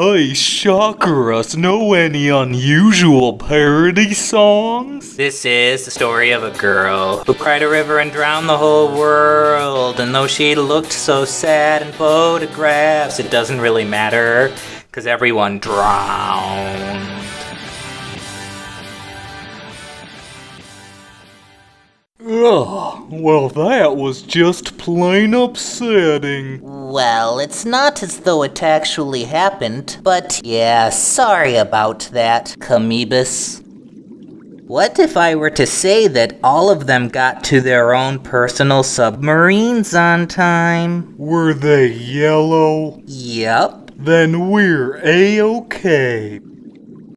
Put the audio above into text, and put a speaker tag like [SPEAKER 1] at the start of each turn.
[SPEAKER 1] Hey, Shakaras, know any unusual parody songs?
[SPEAKER 2] This is the story of a girl who cried a river and drowned the whole world. And though she looked so sad in photographs, it doesn't really matter, because everyone drowned.
[SPEAKER 1] Well that was just plain upsetting.
[SPEAKER 3] Well, it's not as though it actually happened, but yeah, sorry about that, Camebus. What if I were to say that all of them got to their own personal submarines on time?
[SPEAKER 1] Were they yellow?
[SPEAKER 3] Yep.
[SPEAKER 1] Then we're A-okay.